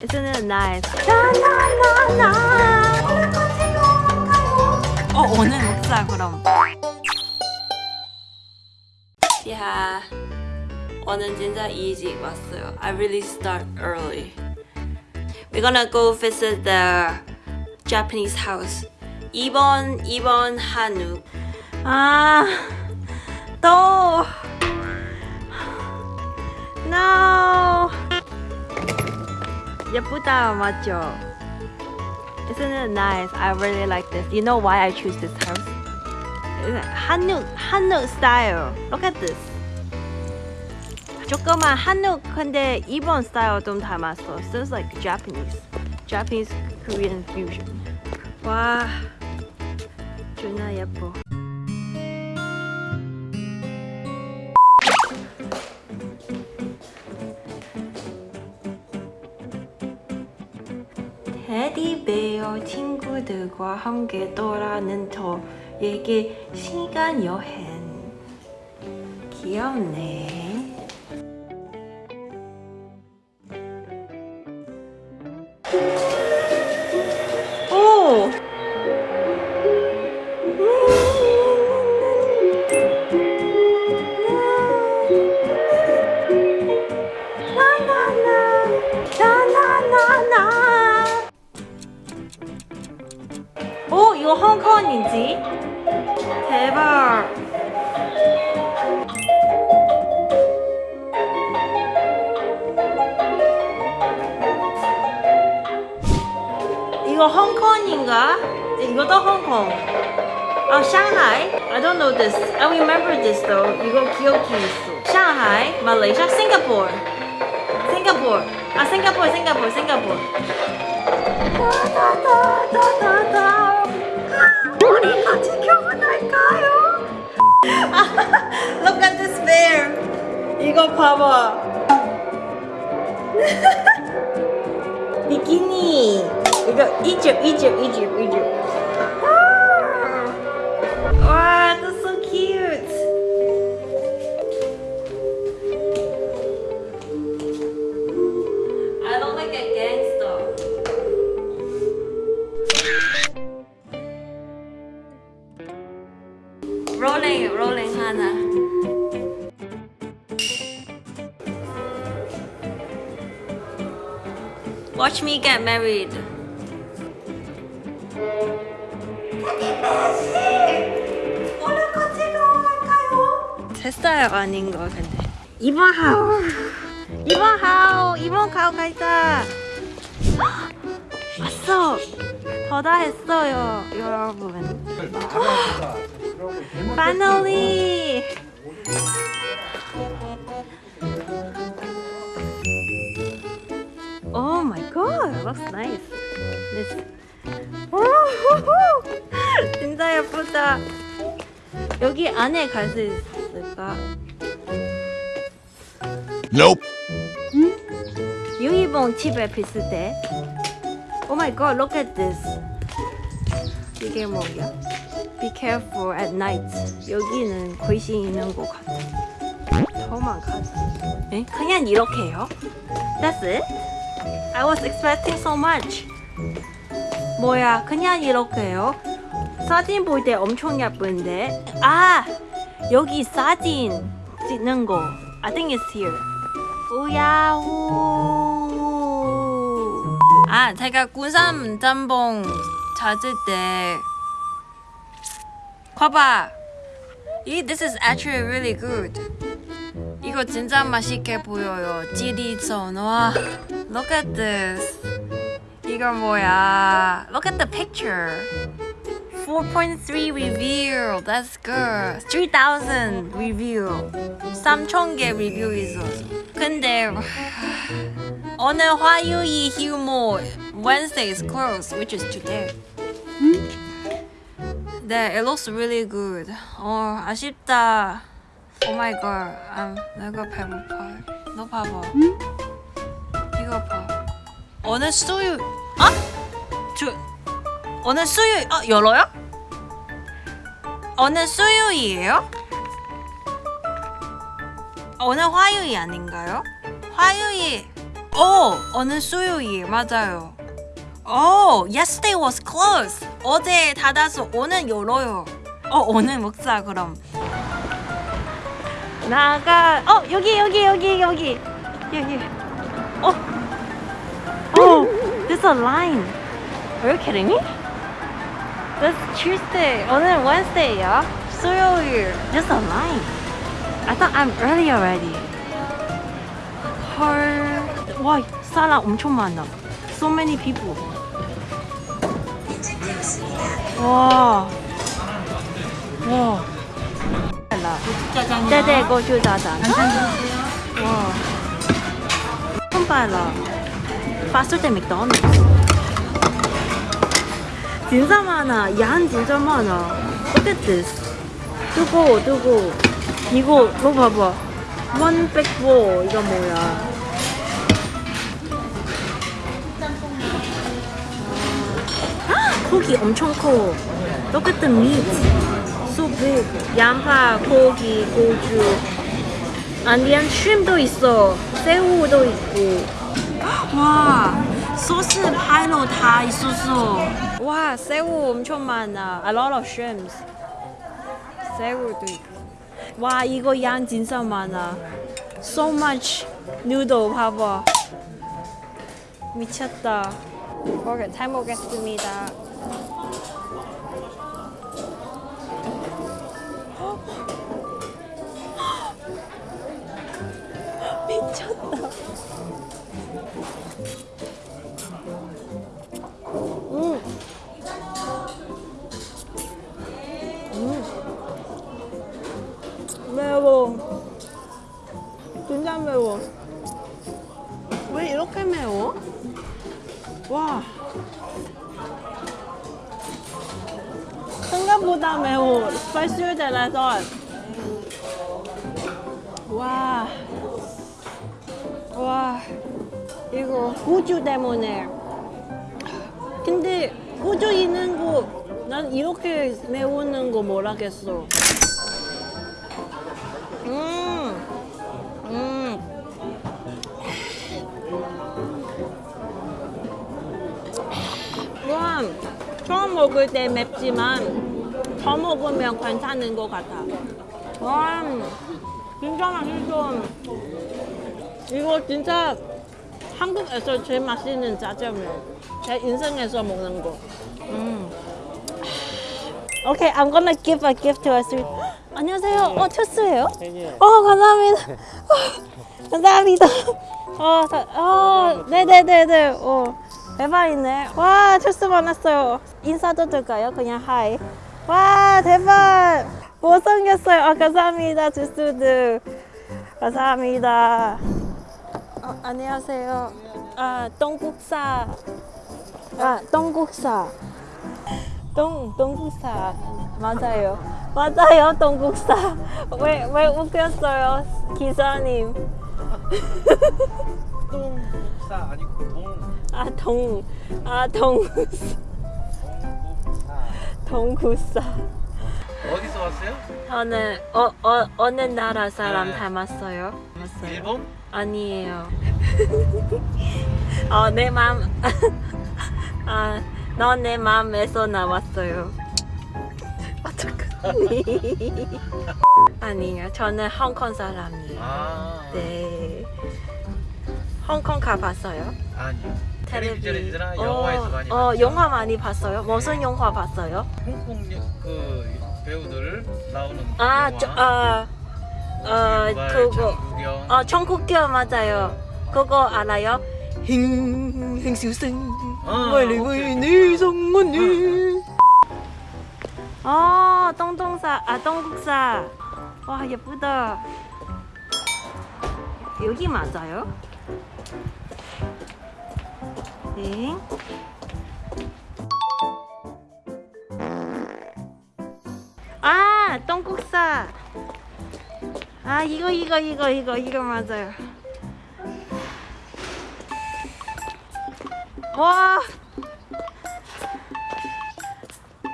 Isn't it nice? 나나나나 어 오늘 먹자 그럼 야 오늘 진짜 일찍 왔어요 I really start early We're gonna go visit the Japanese house 2번 2번 한우 아또 No 예쁘다 맞죠? Isn't it nice? I really like this. You know why I choose this house? It's 한국 한국 style. Look at this. 조그만 한국 근데 일본 스타일 좀 닮았어. Sounds like Japanese. Japanese Korean fusion. 와, 존나 예뻐. 테디베어 친구들과 함께 떠나는 저에게 시간 여행. 귀엽네 이거 홍콩인가? 이것도 홍콩 아, 상하이? I don't know this. I remember this though. 이거 기억이 있어. 상하이, 말레이시아, 싱가포르. 싱가포르. 아, 싱가포르, 싱가포르, 싱가포르. 다다다다다다. 우리 같이 결혼할까요? Look at this bear. 이거 봐봐. 비키니. 이거 이집, 이집, 이집, 이집. Wow, that's so cute. I look like a gangster. Rolling, rolling 하나. Watch me get married. 됐어요 아닌 거 근데. 이번 하우. 이번 하우. 이번 하우 가자. 왔어. 더다 했어요 여러분. Finally. Oh my god looks nice. 오호호! 진짜 예쁘다. 여기 안에 갈 수 있을까? Nope. 유이봉 집에 비슷해. Oh my god, look at this. 이게 뭐야? Be careful at night. 여기는 귀신 있는 것 같아. 더만 가자. 에? 그냥 이렇게요? That's it? I was expecting so much. 뭐야, 그냥 이렇게요? 사진 볼 때 엄청 예쁜데? 아! 여기 사진 찍는 거. I think it's here. 우야호. 아, 제가 군산 짬뽕 찾을 때 봐봐. 이 this is actually really good. 이거 진짜 맛있게 보여요. 지리전 와. Look at this. 이거 뭐야? Look at the picture. 4.3 review. That's good. 3,000 review. 3,000개 리뷰 있었어. 근데 오늘 화요일 휴무 Wednesday is closed, which is today. 네, it looks really good. 어, 아쉽다. Oh my god. 아, 내가 배고파. 너 봐봐. 이거 봐. 오늘 수요일 아? 저 오늘 수요일 아 열어요? 오늘 수요일이에요? 오늘 화요일 아닌가요? 화요일 오, 오늘 수요일 맞아요. 오, yesterday was closed. 어제 닫아서 오늘 열어요. 어, 오늘 먹자 그럼. 나가. 어, 여기 여기 여기 여기 여기. 어. Oh, there's a line. Are you kidding me? That's Tuesday. 오늘 Wednesday야. 수요일. There's a line. I thought I'm early already. 헐. 와, 사람 엄청 많아. So many people. 와. 와. 짜장면. 네네, 고추짜장. 간장 와. 봐라. 봤을 때 맥도날드. 진짜 많아. 양 진짜 많아. Look at this. 두고, 두고. 이거, 이거 봐봐. 104. 이거 뭐야. 아, 고기 엄청 커. The meat. So big. 양파, 고기, 고주. 아니면 쉼도 있어. 새우도 있고. 와, 소스 파이로 다 있었어. 와, 새우 엄청 많아. A lot of shrimps. 새우도 있고. 와, 이거 양 진짜 많아. So much noodle 봐봐. 미쳤다. 먹, 잘 먹겠습니다. 미쳤다. 매워. 왜 이렇게 매워? 와. 생각보다 매워. Thought. 와. 와 이거 우주 때문에 근데 우주 있는 거 난 이렇게 매우는 거 음, 음. 처음 먹을 때 맵지만 더 먹으면 괜찮은 것 같아 와 진짜 맛있어 이거 진짜 한국에서 제일 맛있는 짜장면. 제 인생에서 먹는 거. 음. Okay, I'm gonna give a gift to us. 안녕하세요. 어, 투스예요? 어, 감사합니다. 어, 감사합니다. 어, 자, 어, 네네네네. 어, 대박이네. 와, 투스 만났어요. 인사도 될까요? 그냥 하이. 와, 대박. 못생겼어요. 아, 감사합니다, 투스들. 감사합니다. 어, 안녕하세요. 아, 동국사. 아, 동국사. 동, 동국사. 맞아요. 맞아요, 동국사. 왜, 왜 웃겼어요, 기사님? 똥국사 아니고 동 아, 동, 아, 동, 동국사 동국사. 어디서 왔어요? 저는, 어, 어, 어느 나라 사람 네. 닮았어요? 닮았어요? 일본? 아니에요. 어, 내 마음, 아, 너내 마음에서 나왔어요. 어떡하니? 아니에요. 저는 홍콩 사람이에요. 아 네. 홍콩 가봤어요? 아니요 텔레비. 텔레비전이나 영화에서 많이 어, 봤죠? 영화 많이 봤어요. 무슨 영화 봤어요? 홍콩 여- 그 배우들 나오는 아, 영화 저, 아, 어, 유발, 그거, 장국영 어, 청국교 맞아요. 그거 알아요? 행, 행수생, 아, 오케이. 내 성문을. 아, 똥똥사, 아, 똥국사. 와, 예쁘다. 여기 맞아요? 네. 아, 똥국사. 아, 이거, 이거, 이거, 이거, 이거 맞아요. 와.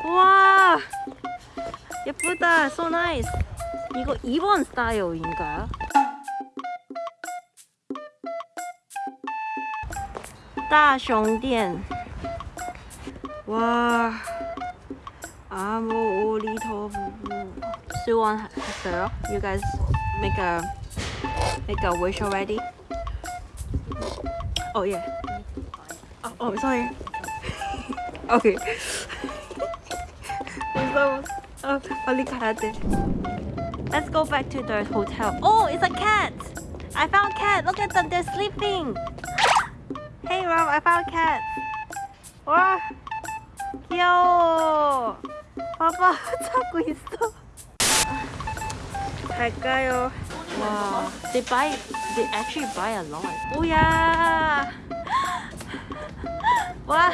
와. 예쁘다. So nice. 이거 2번 스타일인가요? 大熊店. 와. 아무 오리터 부부. 수원했어요? You guys make a make a wish already? Oh yeah. Oh, oh sorry. okay. 무서워. 어, 빨리 가야 돼. Let's go back to the hotel. Oh, it's a cat. I found a cat. Look at them. They're sleeping. Hey, Rob. I found a cat. 와, 귀여워. 봐봐, 자고 있어. 갈까요? 와, they buy, they actually buy a lot. 오야. 와,